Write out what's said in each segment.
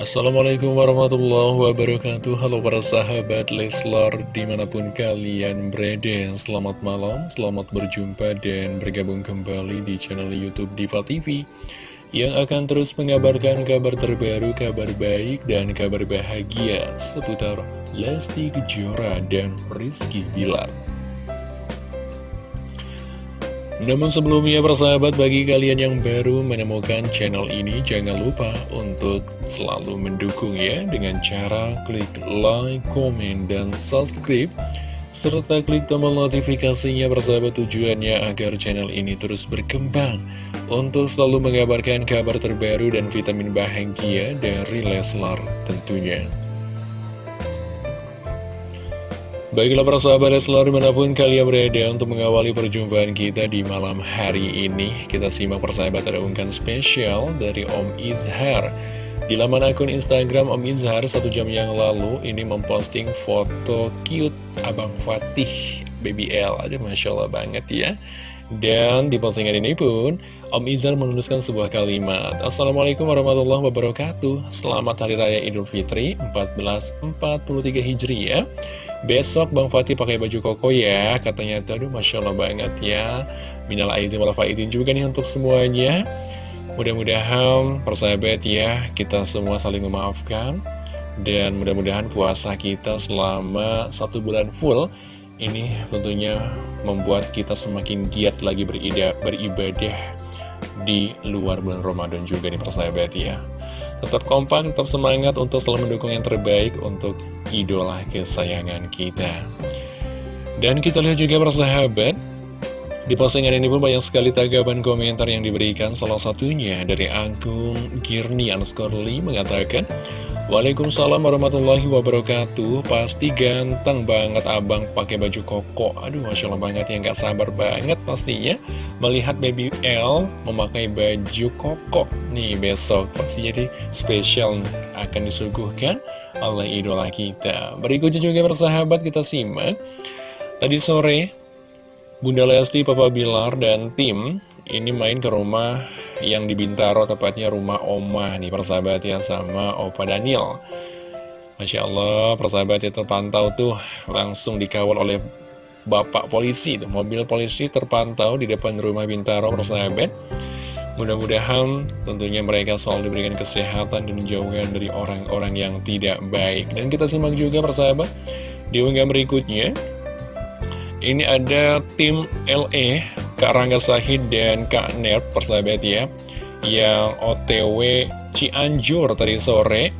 Assalamualaikum warahmatullahi wabarakatuh. Halo para sahabat Leslar di mana pun kalian berada Selamat malam, selamat berjumpa dan bergabung kembali di channel Youtube Diva TV Yang akan terus mengabarkan kabar terbaru, kabar baik, dan kabar bahagia Seputar Lesti Kejora dan Rizky Bilar namun sebelumnya persahabat bagi kalian yang baru menemukan channel ini jangan lupa untuk selalu mendukung ya dengan cara klik like, komen, dan subscribe serta klik tombol notifikasinya persahabat tujuannya agar channel ini terus berkembang untuk selalu mengabarkan kabar terbaru dan vitamin bahagia dari Leslar tentunya. Baiklah para sahabat selalu di mana pun kalian berada untuk mengawali perjumpaan kita di malam hari ini Kita simak persahabat ada unggahan spesial dari Om Izhar. Di laman akun Instagram Om Izhar satu jam yang lalu ini memposting foto cute Abang Fatih Baby L. Aduh Masya Allah banget ya dan di postingan ini pun, Om Izhar menuliskan sebuah kalimat. Assalamualaikum warahmatullahi wabarakatuh. Selamat Hari Raya Idul Fitri 1443 Hijriah. Besok Bang Fatih pakai baju koko ya Katanya. Aduh Masya Allah banget ya. Minal aizin wal faizin juga nih untuk semuanya. Mudah-mudahan persahabat ya Kita semua saling memaafkan. Dan mudah-mudahan puasa kita selama satu bulan full Ini tentunya membuat kita semakin giat lagi beribadah Di luar bulan Ramadan juga nih persahabat ya Tetap kompak, tetap semangat untuk selalu mendukung yang terbaik untuk idola kesayangan kita. Dan kita lihat juga persahabat, di postingan ini pun banyak sekali tanggapan komentar yang diberikan Salah satunya dari akun Girni Anskorli mengatakan Waalaikumsalam warahmatullahi wabarakatuh. Pasti ganteng banget abang pakai baju koko. Aduh Masya Allah banget ya Gak sabar banget pastinya Melihat baby L memakai baju koko. Nih besok pasti jadi spesial akan disuguhkan oleh idola kita. Berikutnya juga bersahabat kita simak. Tadi sore Bunda Lesti, Papa Bilar, dan tim ini main ke rumah yang di Bintaro, tepatnya rumah Oma nih persahabat ya sama Opa Daniel. Masya Allah, persahabat ya terpantau tuh langsung dikawal oleh Bapak Polisi. Tuh, mobil polisi terpantau di depan rumah Bintaro, persahabat. Mudah-mudahan tentunya mereka selalu diberikan kesehatan dan jauhan dari orang-orang yang tidak baik. Dan kita simak juga persahabat di unggahan berikutnya. Ini ada tim LE, Kak Rangga Sahid dan Kak Ner, persahabat ya, yang OTW Cianjur tadi sore.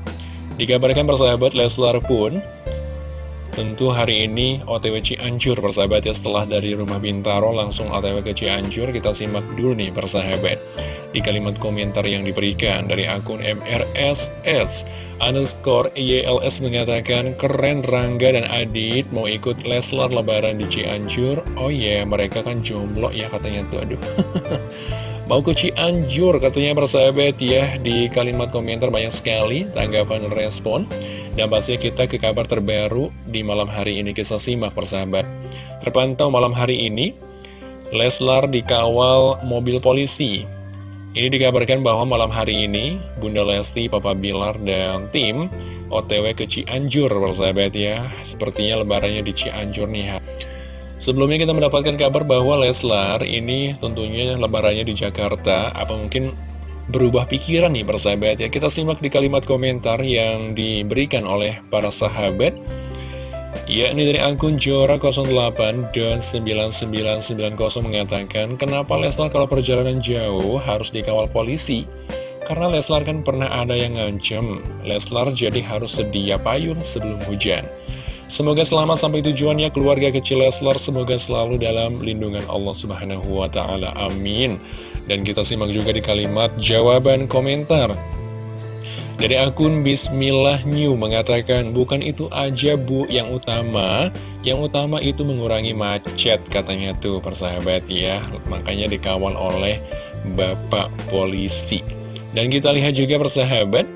Dikabarkan persahabat Leslar pun Tentu hari ini OTW Cianjur persahabat ya setelah dari rumah Bintaro langsung OTW ke Cianjur kita simak dulu nih persahabat di kalimat komentar yang diberikan dari akun MRSS underscore YLS mengatakan keren Rangga dan Adit mau ikut Leslar lebaran di Cianjur. Oh ya yeah, mereka kan jomblo ya katanya tuh aduh Mau ke Cianjur katanya persahabat ya Di kalimat komentar banyak sekali tanggapan respon. Dan pasti kita ke kabar terbaru di malam hari ini Kisah simak persahabat. Terpantau malam hari ini Leslar dikawal mobil polisi. Ini dikabarkan bahwa malam hari ini Bunda Lesti, Papa Bilar, dan tim OTW ke Cianjur persahabat ya. Sepertinya lebarannya di Cianjur nih Sebelumnya kita mendapatkan kabar bahwa Leslar ini tentunya lebarannya di Jakarta, apa mungkin berubah pikiran nih persahabat ya. Kita simak di kalimat komentar yang diberikan oleh para sahabat. Yakni dari akun Jora 08 dan 9990 mengatakan, Kenapa Leslar kalau perjalanan jauh harus dikawal polisi? Karena Leslar kan pernah ada yang ngancem, Leslar jadi harus sedia payung sebelum hujan. Semoga selamat sampai tujuannya keluarga kecil Leslar Semoga selalu dalam lindungan Allah Subhanahu wa Ta'ala. Amin. Dan kita simak juga di kalimat jawaban komentar. Dari akun Bismillah New mengatakan, bukan itu aja bu yang utama, yang utama itu mengurangi macet katanya tuh persahabat ya. Makanya dikawal oleh Bapak Polisi. Dan kita lihat juga persahabat,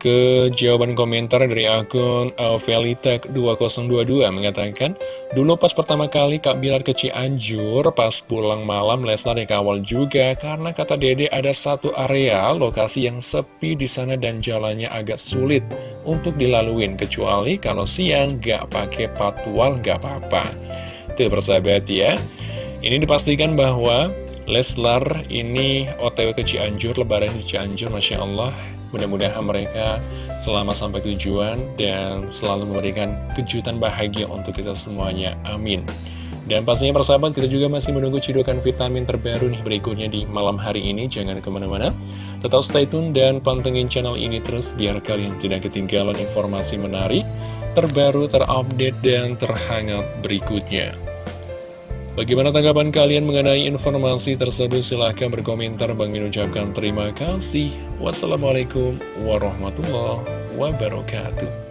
ke jawaban komentar dari akun Velitech2022 mengatakan, Dulu pas pertama kali Kak Bilar ke Cianjur, pas pulang malam Leslar dikawal juga karena kata Dede ada satu area lokasi yang sepi di sana dan jalannya agak sulit untuk dilaluin kecuali kalau siang gak pakai patwal gak apa-apa. Tuh persahabat ya. Ini dipastikan bahwa Leslar ini otw ke Cianjur, lebaran di Cianjur, Masya Allah Mudah-mudahan mereka selama sampai tujuan dan selalu memberikan kejutan bahagia untuk kita semuanya. Amin. Dan pastinya persahabat kita juga masih menunggu cidukan vitamin terbaru nih berikutnya di malam hari ini. Jangan ke mana-mana. Tetap stay tune dan pantengin channel ini terus biar kalian tidak ketinggalan informasi menarik, terbaru, terupdate, dan terhangat berikutnya. Bagaimana tanggapan kalian mengenai informasi tersebut? Silahkan berkomentar. Bang Min ucapkan terima kasih. Wassalamualaikum warahmatullahi wabarakatuh.